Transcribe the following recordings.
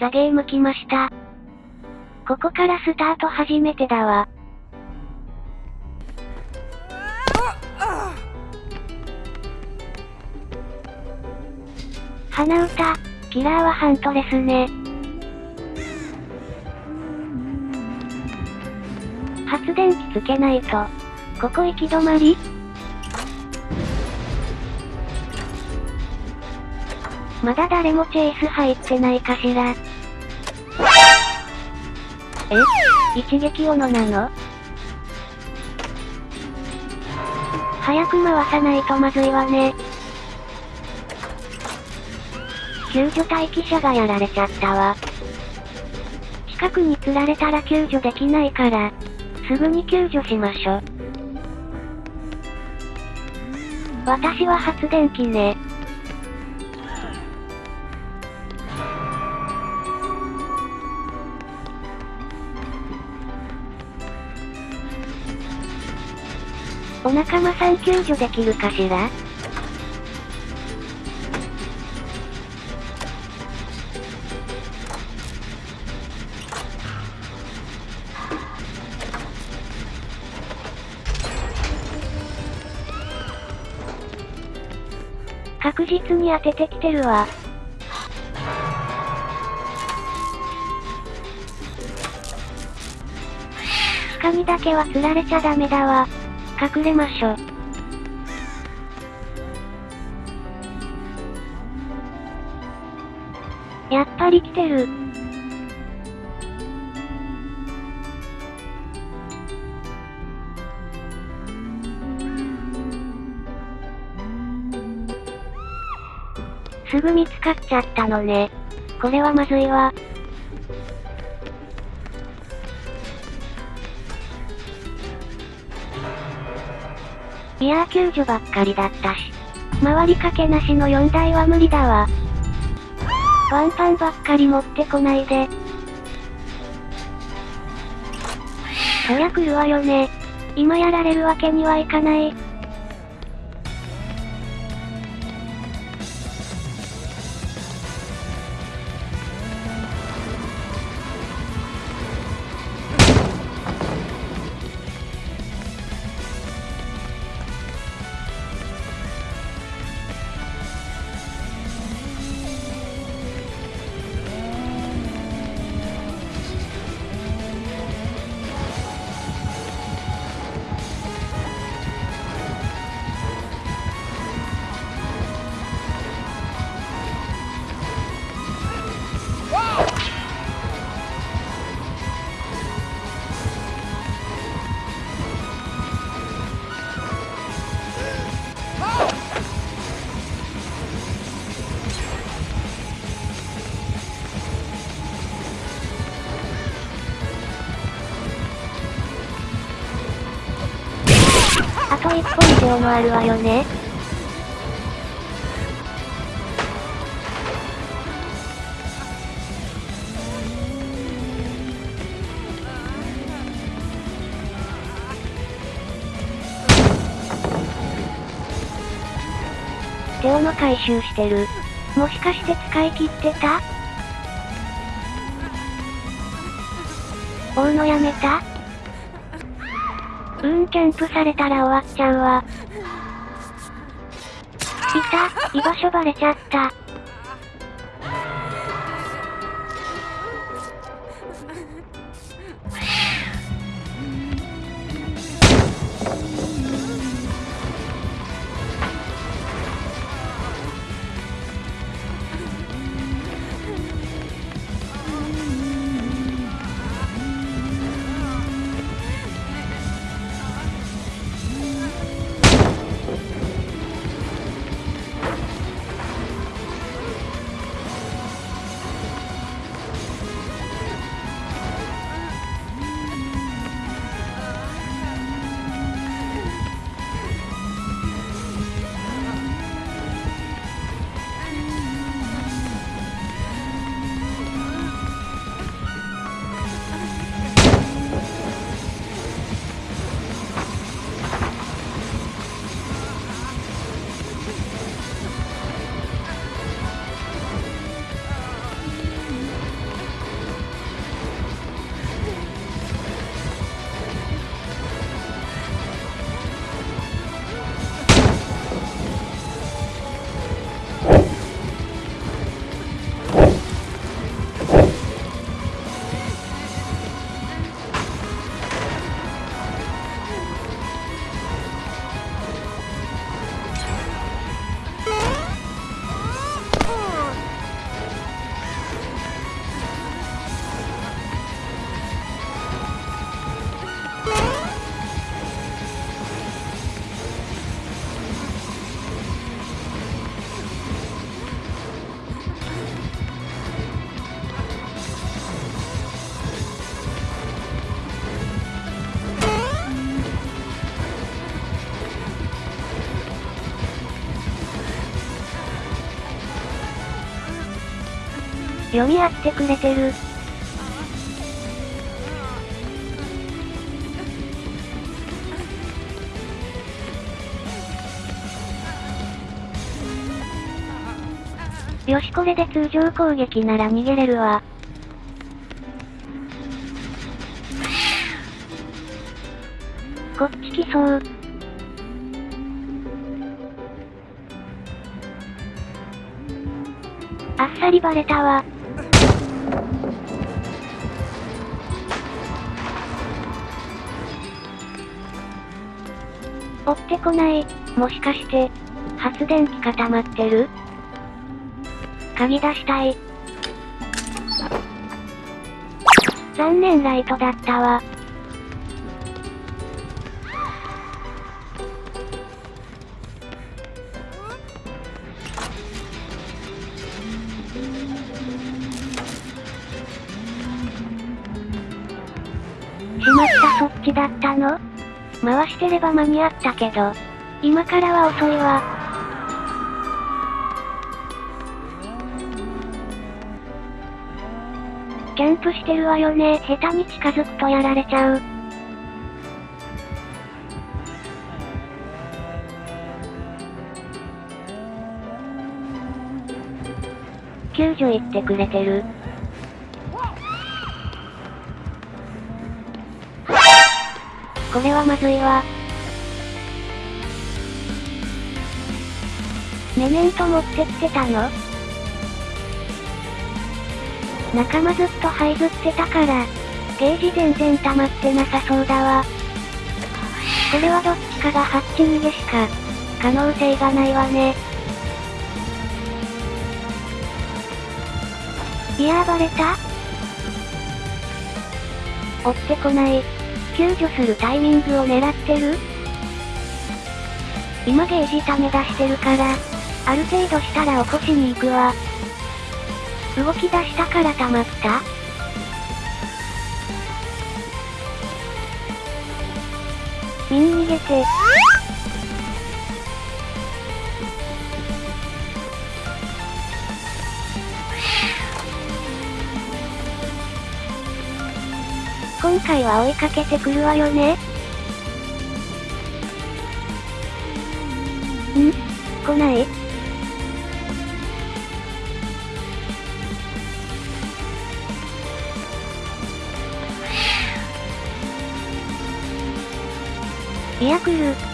ザゲーム来ました。ここからスタート初めてだわ。鼻歌、キラーはハントレスね。発電機つけないと。ここ行き止まり？まだ誰もチェイス入ってないかしら。え？一撃斧なの？早く回さないとまずいわね。救助待機者がやられちゃったわ。近くに釣られたら救助できないから、すぐに救助しましょ。私は発電機ね。仲間さん救助できるかしら？確実に当ててきてるわ。鹿にだけは釣られちゃダメだわ。隠れましょ。やっぱり来てる。すぐ見つかっちゃったのね。これはまずいわ。いやー救助ばっかりだったし。回りかけなしの4台は無理だわ。ワンパンばっかり持ってこないで。そりゃ来るわよね。今やられるわけにはいかない。あと一本手をもあるわよね。手をの回収してる。もしかして使い切ってた追うのやめた？うーん、キャンプされたら終わっちゃうわ。いた、居場所バレちゃった。読み合ってくれてる。よしこれで通常攻撃なら逃げれるわ。こっち来そう。あっさりバレたわ。こない。もしかして、発電機固まってる？鍵出したい。残念ライトだったわ。回してれば間に合ったけど、今からは遅いわ。キャンプしてるわよね。下手に近づくとやられちゃう。救助行ってくれてる。これはまずいわ。メメント持ってきてたの？仲間ずっと這いずってたから、ゲージ全然溜まってなさそうだわ。これはどっちかがハッチ逃げしか、可能性がないわね。いやーバレた？追ってこない。救助するタイミングを狙ってる？今ゲージ溜め出してるから、ある程度したら起こしに行くわ。動き出したから溜まったみん逃げて。今回は追いかけてくるわよね。ん？来ない？いや来る。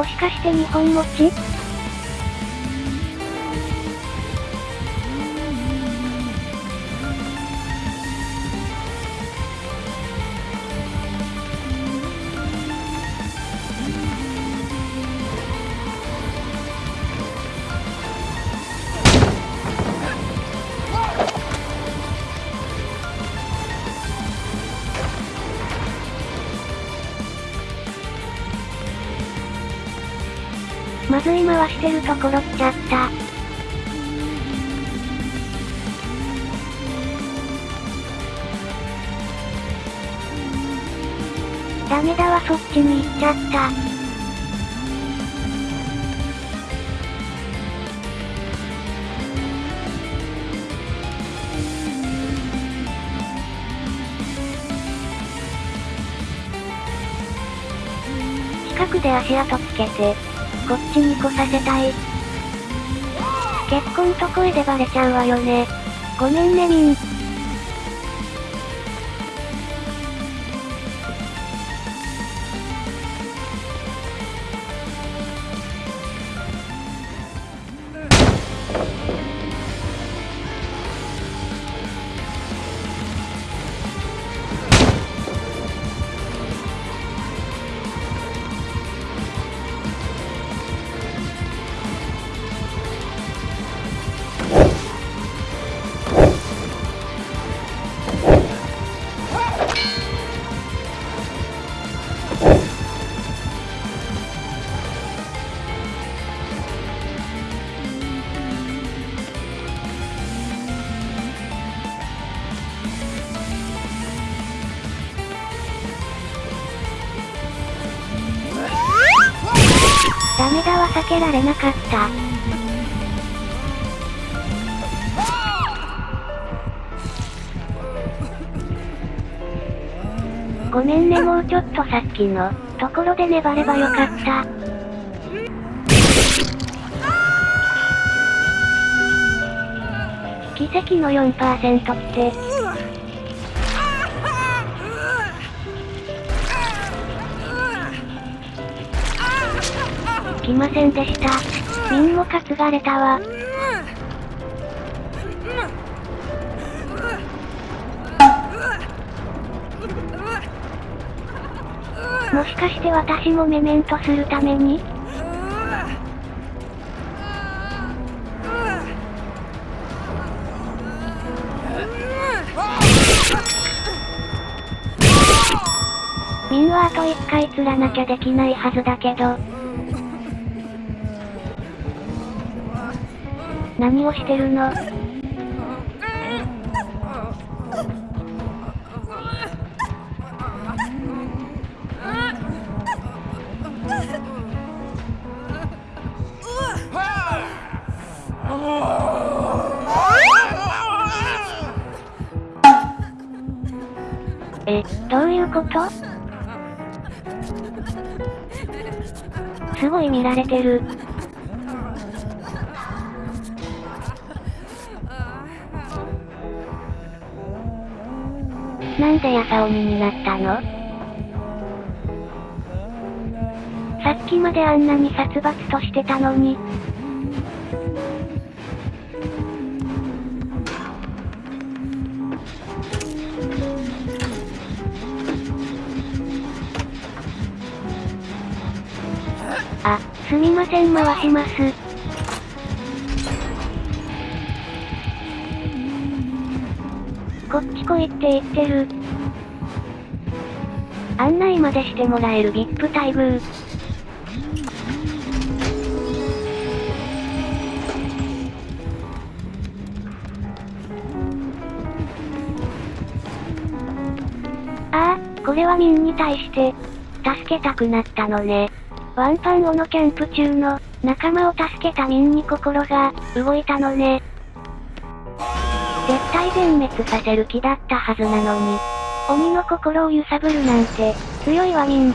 もしかして日本持ちまずい回してるところ来ちゃった。ダメだわそっちに行っちゃった。ンで足跡つけて、こっちに来させたい。結婚と声でバレちゃうわよね。ごめんねみん。避けられなかった。ごめんねもうちょっとさっきの、ところで粘ればよかった。奇跡の4%って、来ませんでした。ミンも担がれたわ。もしかして私もメメントするために？ミンはあと一回釣らなきゃできないはずだけど。何をしてるの？え、どういうこと？すごい見られてる。なんでヤサオミになったの？さっきまであんなに殺伐としてたのに。あ、すみません回します。こっち来いって言ってる。案内までしてもらえる VIP 待遇。ああ、これはミンに対して、助けたくなったのね。ワンパンオのキャンプ中の、仲間を助けたミンに心が、動いたのね。絶対全滅させる気だったはずなのに。鬼の心を揺さぶるなんて、強いわミン。